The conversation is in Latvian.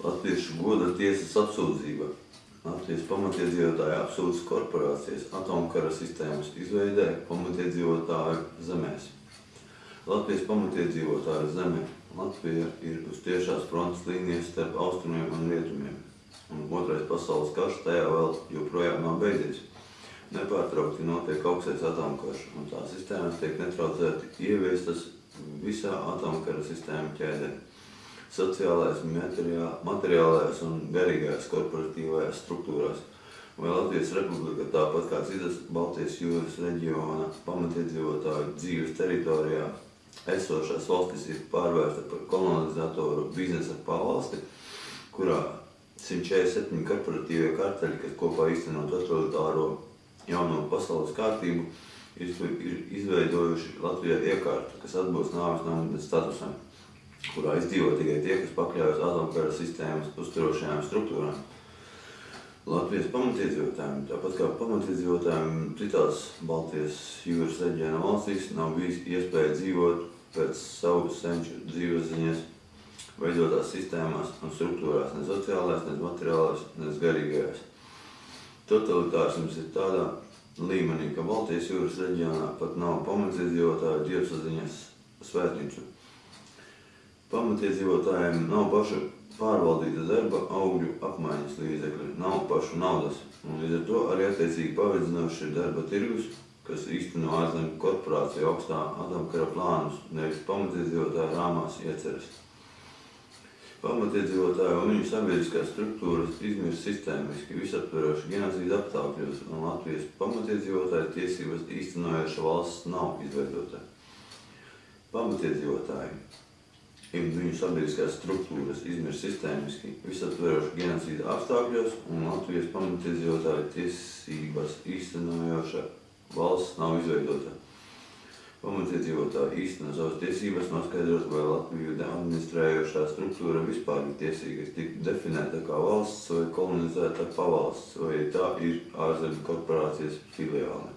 Latviešu goda tiesas apsūdzība. Latvijas pamatiedzīvotāja apsūdzas korporācijas atomkara sistēmas izveidē pamatiedzīvotāju zemēs. Latvijas pamatiedzīvotāju zeme Latvija ir uz tiešās frontes līnijas starp austrumiem un rietumiem. Un otrais pasaules karš tajā vēl joprojām nav beidzies. Nepārtraukti notiek augstais atomkarš, un tā sistēmas tiek netraucēti ieviestas visā atomkara sistēma ķēdē sociālais, materiālais un garīgais korporatīvajās struktūrās. Vai Latvijas Republika tāpat kā citas Baltijas jūras reģiona pamatiedzīvotāju dzīves teritorijā esošās valstis ir pārvērsta par kolonizatoru biznesa pavalsti, kurā 147 korporatīvie karteļi, kas kopā īstenot totalitāro jauno pasaules kārtību, ir izveidojuši Latvijā iekārtu, kas atbilst nāves nāmas statusam kurā izdzīvo tikai tie, kas pakļaujas atomkara sistēmas uzturošajām struktūrām. Latvijas pamatiedzīvotājiem, tāpat kā pamatiedzīvotājiem citās Baltijas jūras reģiona valstīs, nav bijis iespēja dzīvot pēc savu senču dzīves ziņas veidotās sistēmās un struktūrās, ne sociālās, ne materiālās, ne garīgajās. Totalitārisms ir tādā līmenī, ka Baltijas jūras reģionā pat nav pamatiedzīvotāju dievsaziņas svētnīcu. Pamatiedzīvotājiem nav paša pārvaldīta darba augļu apmaiņas līdzekļi, nav pašu naudas, un līdz ar to arī attiecīgi pavedzinoši ir darba tirgus, kas īsteno ārzemju korporāciju augstā atomkara plānus, nevis pamatiedzīvotāju rāmās ieceras. Pamatiedzīvotāju un viņu sabiedriskās struktūras izmirst sistēmiski visaptveroši genocīda apstākļos, un Latvijas pamatiedzīvotāju tiesības īstenojoša valsts nav izveidota. Pamatiedzīvotāji un viņu sabiedriskās struktūras izmirst sistēmiski visaptveroši genocīda apstākļos un Latvijas pamatiedzīvotāju tiesības īstenojoša valsts nav izveidota. Pamatiedzīvotāji īsteno savas tiesības noskaidrot, vai Latviju administrējošā struktūra vispār ir tiesīga tikt definēta kā valsts vai kolonizēta pavalsts, vai tā ir ārzemju korporācijas filiāli.